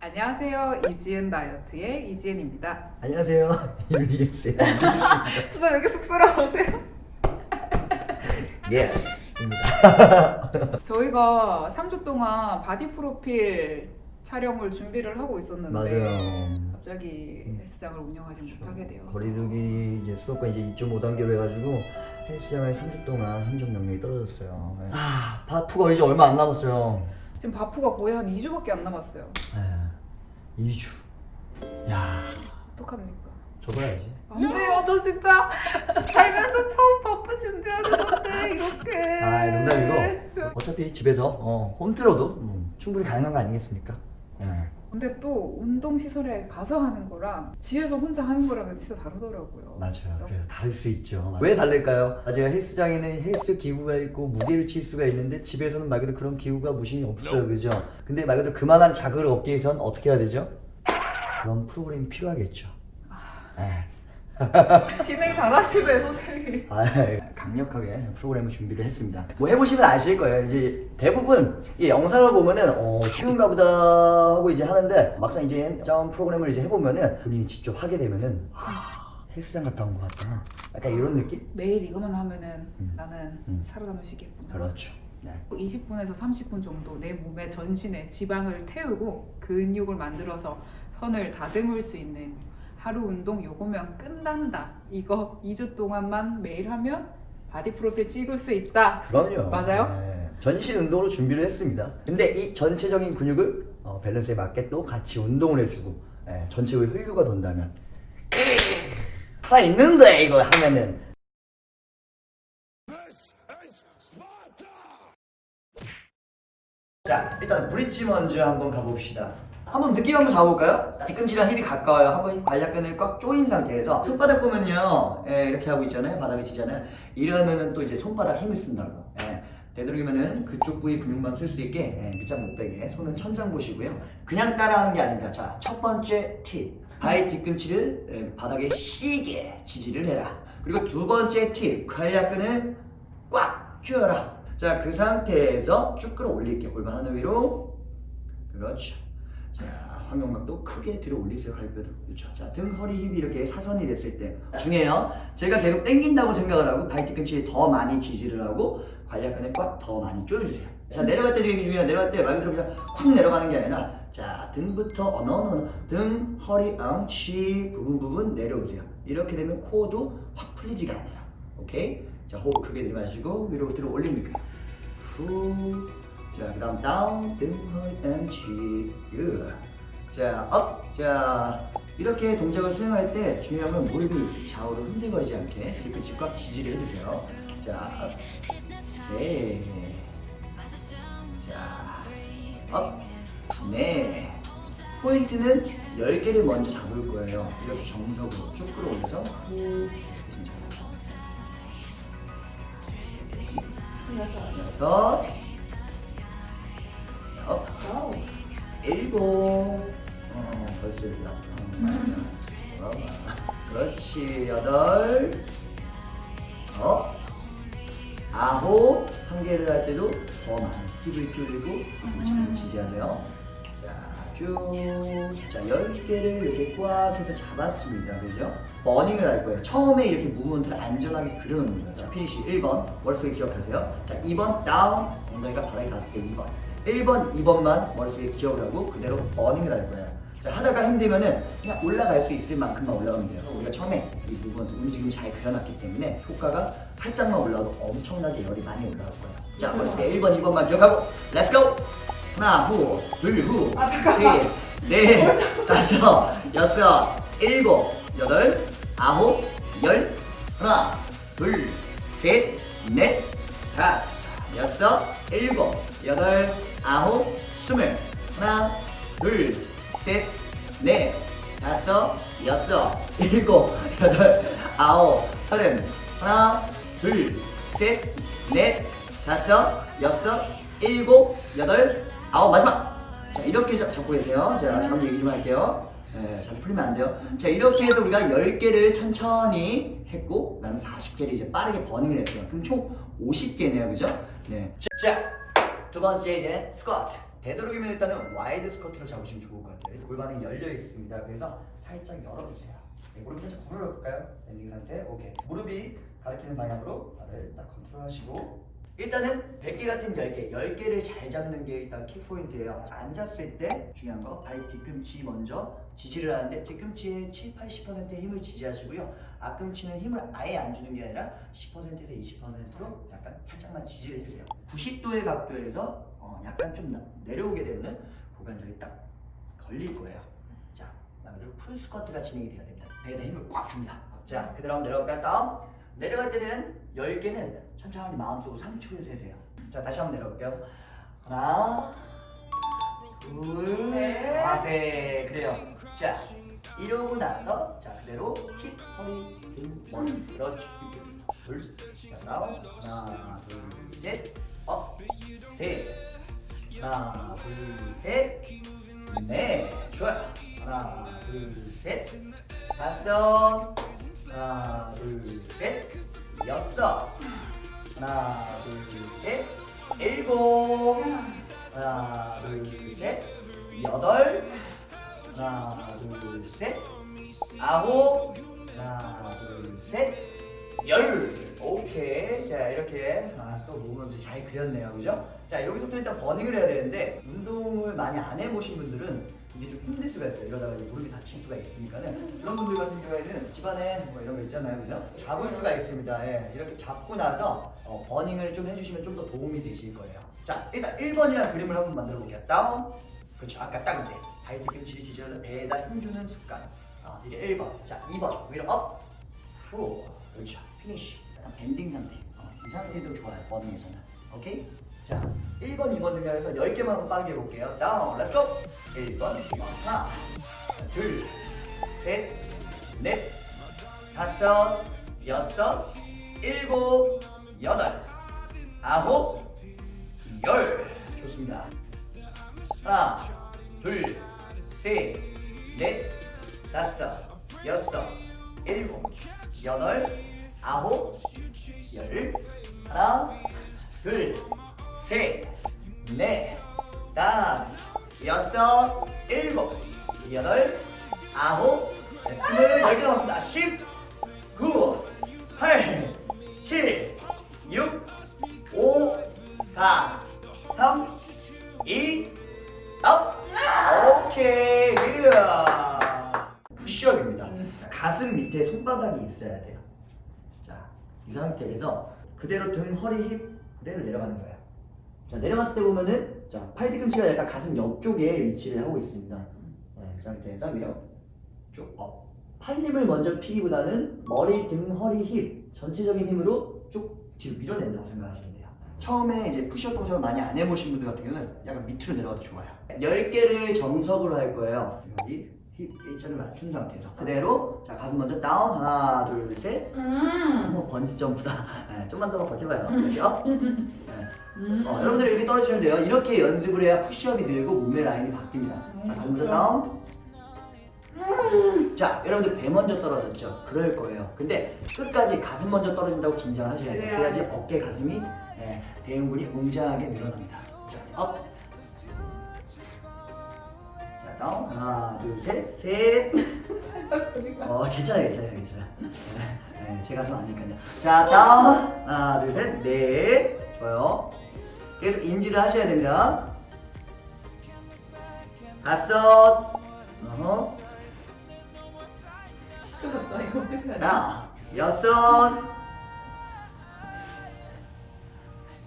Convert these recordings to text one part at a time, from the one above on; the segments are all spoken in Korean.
안녕하세요. 이지은 다이어트의 이지은입니다. 안녕하세요. 유리엑스의 수다 왜 이렇게 쑥스러우세요? 예스입니다. 저희가 3주 동안 바디 프로필 촬영을 준비를 하고 있었는데 맞아요. 갑자기 헬스장을 운영하지 못하게 되어서 거리두기 이제 수도권 이제 2.5단계로 해가지고 헬스장에 3주 동안 행정 명령이 떨어졌어요. 아, 바프가 이제 얼마 안 남았어요. 지금 바프가 거의 한 2주밖에 안 남았어요. 에, 2주. 야, 어떡합니까? 접어야지. 안 돼요. 저 진짜 살면서 처음 바프 준비하는 건데 이렇게. 아, 농담이고 어차피 집에서 어, 홈트로도 음, 충분히 가능한 거 아니겠습니까? 예. 근데 또 운동 시설에 가서 하는 거랑 집에서 혼자 하는 거랑은 진짜 다르더라고요. 맞아요. 그죠? 그래서 다를 수 있죠. 왜 다를까요? 맞아요. 헬스장에는 헬스 기구가 있고 무게를 칠 수가 있는데 집에서는 말 그대로 그런 기구가 무신이 없어요. 그죠? 근데 말 그대로 그만한 자극을 얻기 위해선 어떻게 해야 되죠? 그런 프로그램이 필요하겠죠. 네. 진행 잘하시네 선생님. 아, 강력하게 프로그램을 준비를 했습니다. 뭐 해보시면 아실 거예요. 이제 대부분 이 영상을 보면은 어, 쉬운가 보다 하고 이제 하는데 막상 이제 점 프로그램을 이제 해보면은 본인이 직접 하게 되면은 아, 헬스장 갔다 온 것 같다. 약간 이런 느낌? 매일 이것만 하면은 음. 나는 음. 살아남을 수 있겠구나. 그렇죠. 네. 20분에서 30분 정도 내 몸에 전신에 지방을 태우고 근육을 만들어서 선을 다듬을 수 있는 하루 운동 요거면 끝난다. 이거 2주 동안만 매일 하면 바디 프로필 찍을 수 있다. 그럼요. 맞아요? 네. 전신 운동으로 준비를 했습니다. 근데 이 전체적인 근육을 어, 밸런스에 맞게 또 같이 운동을 해주고 예, 전체의 혈류가 돈다면 살아 있는데 이거 하면은 자 일단 브릿지 먼저 한번 가봅시다. 한번 느낌 한번 잡아볼까요? 뒤꿈치랑 힙이 가까워요. 한번 관략근을 꽉 조인 상태에서 손바닥 보면요, 예, 이렇게 하고 있잖아요. 바닥에 치잖아요. 이러면은 또 이제 손바닥 힘을 쓴다고. 예. 되도록이면은 그쪽 부위 근육만 쓸 수 있게 예, 밑장 못 빼게 손은 천장 보시고요. 그냥 따라하는 게 아닙니다. 자, 첫 번째 팁. 바위 뒤꿈치를 예, 바닥에 시게 지지를 해라. 그리고 두 번째 팁. 관략근을 꽉 조여라. 자, 그 상태에서 쭉 끌어올릴게요. 골반 하늘 위로. 그렇죠. 자, 환경각도 크게 들어 올리세요. 갈비뼈도. 그렇죠. 자, 등, 허리, 힙이 이렇게 사선이 됐을 때 중요해요. 제가 계속 당긴다고 생각을 하고 바위 뒤꿈치에 더 많이 지지를 하고 관략근을 꽉 더 많이 조여주세요. 자, 내려갈 때 되게 중요해요. 내려갈 때 말 그대로 그냥 쿵 내려가는 게 아니라 자, 등부터 어느 어느 등, 허리, 엉치 부분 부분 내려오세요. 이렇게 되면 코어도 확 풀리지가 않아요. 오케이? 자, 호흡 크게 들이마시고 위로 들어 올립니다. 후. 자, 그 다음 down, 등, 허리, 엉치. 유. 자, up. 자, 이렇게 동작을 수행할 때 중요한 건 무릎이 좌우로 흔들거리지 않게 뒤꿈치 꽉 지지를 해주세요. 자, up. 셋. 자, up. 네. 포인트는 10개를 먼저 잡을 거예요. 이렇게 정석으로 쭉 끌어올려서 후. 여섯. Up. 일곱. 어, 벌써 여기 나타. 그렇지. 여덟. 어. 아홉. 한 개를 할 때도 더 많이 힙을 줄이고 잘 지지하세요. 자, 쭉. 자, 열 개를 이렇게 꽉 해서 잡았습니다. 그죠? burning을 할 거예요. 처음에 이렇게 movement를 안전하게 그려놓는 거예요. 자, finish 1번. 머릿속에 기억하세요. 자, 2번 down. 엉덩이가 바닥에 닿았을 때 2번. 1번, 2번만 머릿속에 기억을 하고 그대로 burning을 할 거예요. 자, 하다가 힘들면은 그냥 올라갈 수 있을 만큼만 올라가면 돼요. 우리가 처음에 이 movement 움직임을 잘 그려놨기 때문에 효과가 살짝만 올라가도 엄청나게 열이 많이 올라갈 거예요. 자, 머릿속에 1번, 2번만 기억하고 let's go! 하나, 후, 둘, 후, 아, 잠깐만. 셋, 넷, 다섯, 여섯, 일곱, 여덟, 아홉, 열, 하나, 둘, 셋, 넷, 다섯, 여섯, 일곱, 여덟, 아홉, 스물, 하나, 둘, 셋, 넷, 다섯, 여섯, 일곱, 여덟, 아홉, 서른, 하나, 둘, 셋, 넷, 다섯, 여섯, 일곱, 여덟, 아홉, 마지막! 자, 이렇게 잡- 잡고 계세요. 제가 잠깐 얘기 좀 할게요. 네, 잘 풀리면 안 돼요. 자, 이렇게 해서 우리가 10개를 천천히 했고, 그 다음에 40개를 이제 빠르게 burning을 했어요. 그럼 총 50개네요. 그죠? 네. 자, 두 번째 이제 스쿼트. 되도록이면 일단은 wide 스쿼트로 잡으시면 좋을 것 같아요. 골반이 열려 있습니다. 그래서 살짝 열어주세요. 네, 무릎 살짝 구부려 볼까요? bending 상태. 오케이. 무릎이 가리키는 방향으로 발을 딱 컨트롤하시고 일단은 100개 같은 10개, 10개를 잘 잡는 게 일단 키포인트예요. 앉았을 때 중요한 거 발 뒤꿈치 먼저 지지를 하는데 뒤꿈치에 7, 80%의 힘을 지지하시고요. 앞꿈치는 힘을 아예 안 주는 게 아니라 10%에서 20%로 약간 살짝만 지지를 해주세요. 90도의 각도에서 어, 약간 좀 나- 내려오게 되면은 고관절이 딱 걸릴 거예요. 자, 말 그대로 풀 스쿼트가 진행이 돼야 됩니다. 배에다 힘을 꽉 줍니다. 자, 그대로 한번 내려갈까요? 다음. 내려갈 때는 10개는 천천히 마음속으로 3초에 세세요. 자, 다시 한번 내려볼게요. 하나, 둘, 셋. 아, 셋. 그래요. 자, 이러고 나서 자, 그대로 힙, 허리, 등, 머리. 그렇지. 둘, 자, down. 하나, 둘, 셋. Up, 셋. 하나, 둘, 셋. 네, 좋아요. 하나, 둘, 셋. 다섯. 하나, 둘, 셋. 여섯. 하나, 둘, 셋. 일곱. 하나, 둘, 셋. 여덟. 하나, 둘, 셋. 아홉. 하나, 둘, 셋. 열. 오케이. 자, 이렇게. 아, 또 몸을 잘 그렸네요. 그죠? 자, 여기서부터 일단 버닝을 해야 되는데, 운동을 많이 안 해보신 분들은 이게 좀 힘들 수가 있어요. 이러다가 이제 무릎이 다칠 수가 있으니까는. 그런 분들 같은 경우에는 집안에 뭐 이런 거 있잖아요. 그죠? 잡을 수가 있습니다. 예. 이렇게 잡고 나서 어, 버닝을 좀 해주시면 좀 더 도움이 되실 거예요. 자, 일단 1번이라는 그림을 한번 만들어 볼게요. 다운. 그렇죠. 아까 딱 이때. 발 뒤꿈치를 지지해서 배에다 힘주는 습관. 어, 이게 1번. 자, 2번. 위로 up. 후. 그렇죠. Finish. Bending 상태. 어, 이 상태도 좋아요. burning에서는. 오케이? 자, 1번, 2번 등장해서 10개만 한번 빠르게 해볼게요. Down. Let's go. 1번. 하나. 둘. 셋. 넷. 다섯. 여섯. 일곱. 여덟. 아홉. 열. 좋습니다. 하나, 둘, 셋, 넷, 다섯, 여섯, 일곱, 여덟, 아홉, 열. 하나, 둘, 셋, 넷, 다섯, 여섯, 일곱, 여덟, 아홉, 스물 열개 남았습니다. 십, 구, 팔, 칠, 육, 오, 사, 삼, 이, up. 오케이. 푸시업입니다. 가슴 밑에 손바닥이 있어야 돼요. 자, 이 상태에서 그대로 등, 허리, 힙 그대로 내려가는 거예요. 자, 내려갔을 때 보면은 자, 팔 뒤꿈치가 약간 가슴 옆쪽에 위치를 하고 있습니다. 네, 그 상태에서 밀어 쭉 up. 팔 힘을 먼저 피기보다는 머리, 등, 허리, 힙 전체적인 힘으로 쭉 뒤로 밀어낸다고 생각하시면 돼요. 처음에 이제 푸시업 동작을 많이 안 해보신 분들 같은 경우는 약간 밑으로 내려가도 좋아요. 10개를 정석으로 할 거예요. 여기 힙 일자를 맞춘 상태에서 그대로 자 가슴 먼저 down 하나 둘셋 음. 뭐 번지 점프다. 네, 좀만 더 버텨봐요. 다시 up. 네. 음. 어, 여러분들 이렇게 떨어지면 돼요. 이렇게 연습을 해야 푸시업이 늘고 몸매 라인이 바뀝니다. 자, 가슴 먼저 down. 자, 여러분들 배 먼저 떨어졌죠? 그럴 거예요. 근데 끝까지 가슴 먼저 떨어진다고 긴장을 하셔야 돼요. 그래야 그래야지 어깨, 가슴이 예, 대흉근이 웅장하게 늘어납니다. 자, up. 자, down. 하나, 둘, 셋, 셋. 소리가. 어, 괜찮아요, 괜찮아요, 괜찮아요. 네, 네, 제 가슴 아니니까요. 자, down. 하나, 둘, 셋, 넷. 좋아요. 계속 인지를 하셔야 됩니다. 다섯. 어허. 하나, 여섯.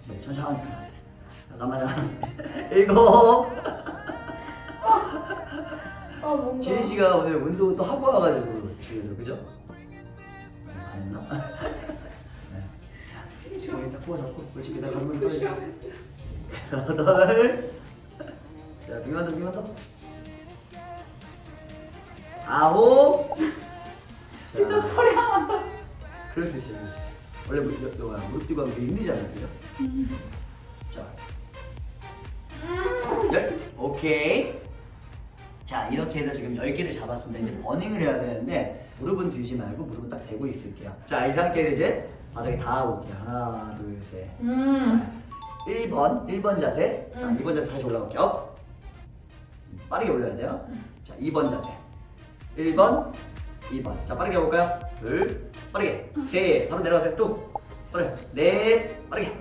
네, 천천히. 잠깐만, 잠깐만. 일곱. 아 뭔가. 지은 씨가 오늘 운동 또 하고 와가지고 그죠? 네, 갔나? 네. 심지어 머리 딱 부어잡고 그다음 한번 더. 여덟. 자, 두 개만 더, 두 개만 더. 아홉. 진짜 하나. 그럴 수 있어요. 원래 무릎, 여- 여- 무릎 뛰고 하면 힘들잖아요, 그죠? 자, 열. 오케이. 자, 이렇게 해서 지금 10개를 잡았습니다. 이제 burning을 해야 되는데 무릎은 들지 말고 무릎은 딱 대고 있을게요. 자, 이 상태로 이제 바닥에 닿아볼게요. 하나, 둘, 셋. 음. 1번 1번 자세 자 음. 2번 자세 다시 올라갈게요 up. 빠르게 올려야 돼요 자 2번 자세 1번 2번 자 빠르게 해볼까요? 둘 빠르게 셋 바로 내려가세요 뚝 빠르게 넷 빠르게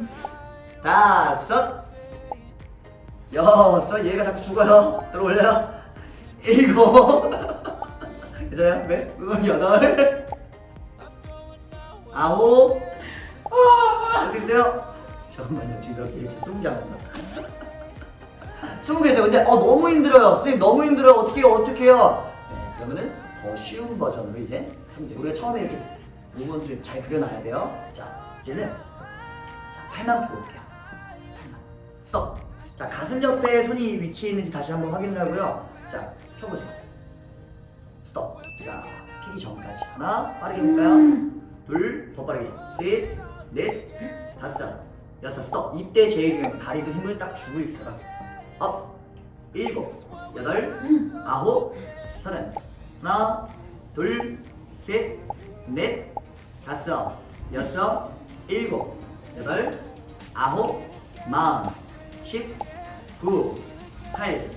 다섯 여섯 얘가 자꾸 죽어요 들어 올려요 일곱. 괜찮아요? 네? 여덟. 아홉. 어떻게 되세요? 잠깐만요. 지금 몇 개? 스무 개 남았나? 스무 개세요 근데 어 너무 힘들어요. 선생님 너무 힘들어요. 어떻게 해요 어떻게 해요? 네 그러면은 더 쉬운 버전으로 이제 우리가 처음에 이렇게 무브먼트를 잘 그려놔야 돼요. 자 이제는 자 팔만 펴볼게요. 팔만. 스톱. 자 가슴 옆에 손이 위치해 있는지 다시 한번 확인을 하고요. 자 펴보세요 스톱 자 피기 전까지 하나 빠르게 해볼까요? 둘, 더 빠르게. 셋, 넷, 다섯, 여섯, 스톱. 이때 제일 중요한 거 다리도 힘을 딱 주고 있어라. up, 일곱, 여덟, 아홉, 서른. 하나, 둘, 셋, 넷, 다섯, 여섯, 일곱, 여덟, 아홉, 마흔, 십, 구, 팔,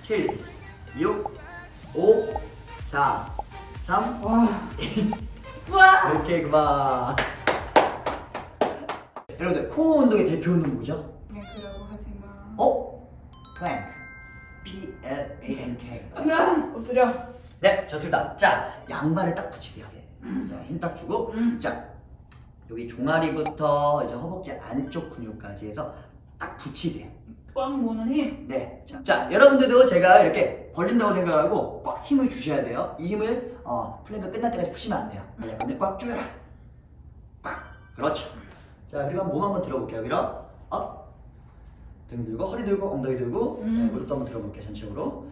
칠, 육, 오, 사, 삼, 와. 와. 오케이 그만 여러분들 코어 운동의 대표 운동 뭐죠? 네, 그러고 하지 마. 어? 플랭크 P-L-A-N-K 엎드려. 네 좋습니다 자 양발을 딱 붙이세요 자 힘 딱 주고 음. 자 여기 종아리부터 이제 허벅지 안쪽 근육까지 해서 딱 붙이세요 꽉 모는 힘. 네. 자, 자, 여러분들도 제가 이렇게 벌린다고 생각하고 꽉 힘을 주셔야 돼요. 이 힘을 어, 플랭크 끝날 때까지 푸시면 안 돼요. 근데 꽉 조여라. 꽉. 그렇죠. 자, 그리고 몸 한번 들어볼게요. 여기로. Up. 등 들고, 허리 들고, 엉덩이 들고, 음. 네, 무릎도 한번 들어볼게요. 전체적으로.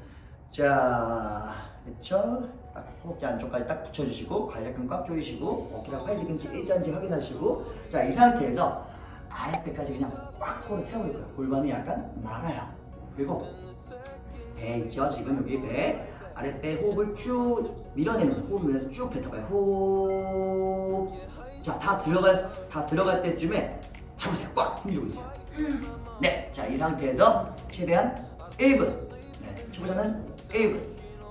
자, 그렇죠. 딱 허벅지 안쪽까지 딱 붙여주시고, 괄약근 꽉 조이시고, 어깨랑 팔 뒤꿈치 일자인지 확인하시고, 자, 이 상태에서 아랫배까지 그냥 꽉 코어를 태워볼 거예요. 골반이 약간 말아요. 그리고 배 있죠? 지금 여기 배 아랫배 호흡을 쭉 밀어내면서 호흡을 밀어서 쭉 뱉어봐요. 후. 자, 다 들어갈 다 들어갈 때쯤에 잡으세요. 꽉 힘주고 있어요. 네, 자 이 상태에서 최대한 1분. 네, 초보자는 1분,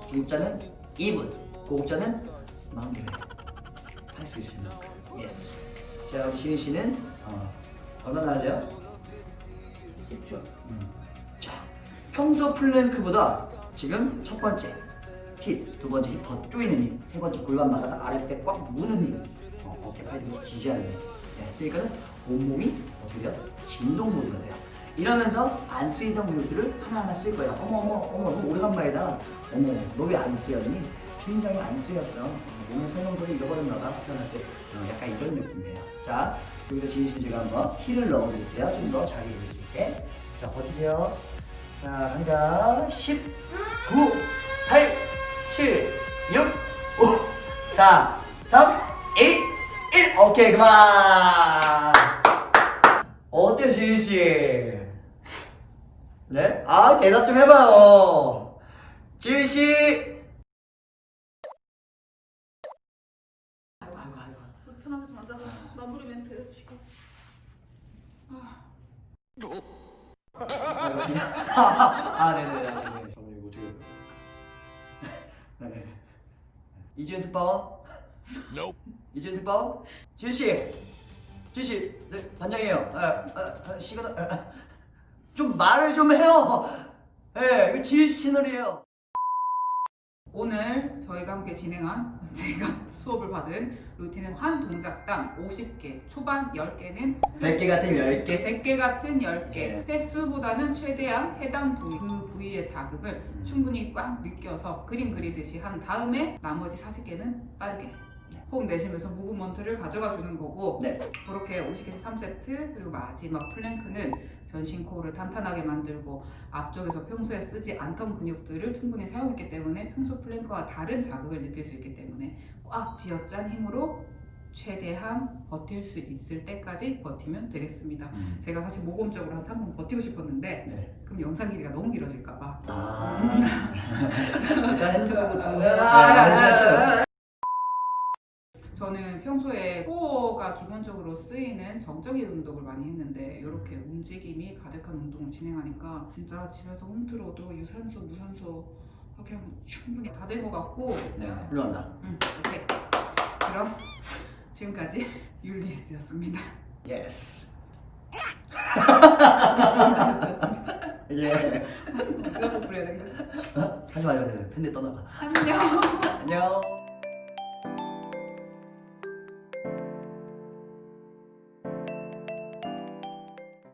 중급자는 2분, 고급자는 마음대로 할 수 있습니다. Yes. 자, 그럼 지민 씨는 어, 얼마나 할래요? 10초. 자, 평소 플랭크보다 지금 첫 번째 힙, 두 번째 힙 더 조이는 힘, 세 번째 골반 말아서 아랫배 꽉 무는 힘, 어, 어깨 팔 뒤로 지지하는 힘. 네, 쓰니까는 온몸이 어떻게 돼요? 진동 모드가 돼요. 이러면서 안 쓰이던 근육들을 하나하나 쓸 거예요. 어머 어머 어머 너무 오래간만이다. 어머 너 왜 안 쓰였니? 주인장이 안 쓰였어. 몸의 설명서를 잃어버렸나 봐. 태어날 때 어, 약간 이런 느낌이에요. 자 여기서 진심 제가 한번 힐을 넣어드릴게요. 좀 더 잘 읽을 수 있게. 자 버티세요. 자 갑니다. 10, 9, 8, 7, 6, 5, 4, 3, 2, 1. 오케이 그만. 어때요 지인 씨? 네? 아 대답 좀 해봐요. 지인 씨. 아이고 아이고 아이고. 불편하게 좀 앉아서 마무리 멘트 치고. 아 네네. 잠깐만요 이거 어떻게? 네. 이지은 특파원. 이지은 특파원. 지은 씨. 지은 씨. 네 반장이에요. 아, 아, 아, 시간 아, 아. 좀 말을 좀 해요. 예, 네, 이거 씨 채널이에요. 오늘 저희가 함께 진행한 제가 수업을 받은 루틴은 한 동작당 50개, 초반 10개는 100개 같은 10개. 100개 같은 10개. 예. 횟수보다는 최대한 해당 부위, 그 부위의 자극을 충분히 꽉 느껴서 그림 그리듯이 한 다음에 나머지 40개는 빠르게 호흡 내쉬면서 movement를 가져가 주는 거고 네. 그렇게 50개에서 3세트 그리고 마지막 플랭크는 전신 코어를 탄탄하게 만들고 앞쪽에서 평소에 쓰지 않던 근육들을 충분히 사용했기 때문에 평소 플랭크와 다른 자극을 느낄 수 있기 때문에 꽉 쥐어짠 힘으로 최대한 버틸 수 있을 때까지 버티면 되겠습니다. 제가 사실 모범적으로 한 3분 버티고 싶었는데 네. 그럼 영상 길이가 너무 길어질까봐 아. 일단 핸드폰 보고 아, 네, 시간 채워. 저는 평소에 홈트로가 기본적으로 쓰이는 정적인 운동을 많이 했는데 이렇게 움직임이 가득한 운동을 진행하니까 진짜 집에서 홈트로도 유산소, 무산소 하게 하면 충분히 다 된 것 같고 네, 훌륭합니다. 음, 오케이. 그럼 지금까지 율리에스였습니다. Yes. 예. 누가 부려야 되는 거죠? 하지 마요. 팬데 떠나가. 안녕. 안녕.